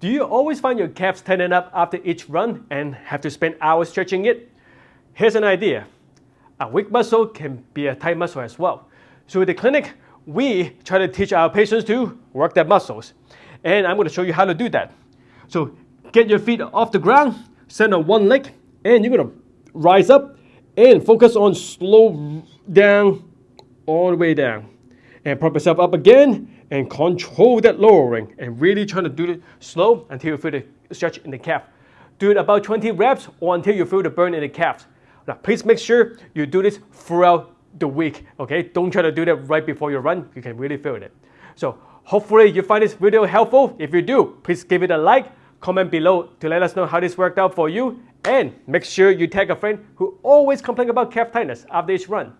Do you always find your calves tightening up after each run and have to spend hours stretching it? Here's an idea. A weak muscle can be a tight muscle as well. So in the clinic, we try to teach our patients to work their muscles. And I'm going to show you how to do that. So get your feet off the ground, stand on one leg, and you're going to rise up and focus on slow down, all the way down. And prop yourself up again and control that lowering and really trying to do it slow until you feel the stretch in the calf. Do it about 20 reps or until you feel the burn in the calves. Now, please make sure you do this throughout the week, okay? Don't try to do that right before you run. You can really feel it. So hopefully you find this video helpful. If you do, please give it a like, comment below to let us know how this worked out for you, and make sure you tag a friend who always complains about calf tightness after each run.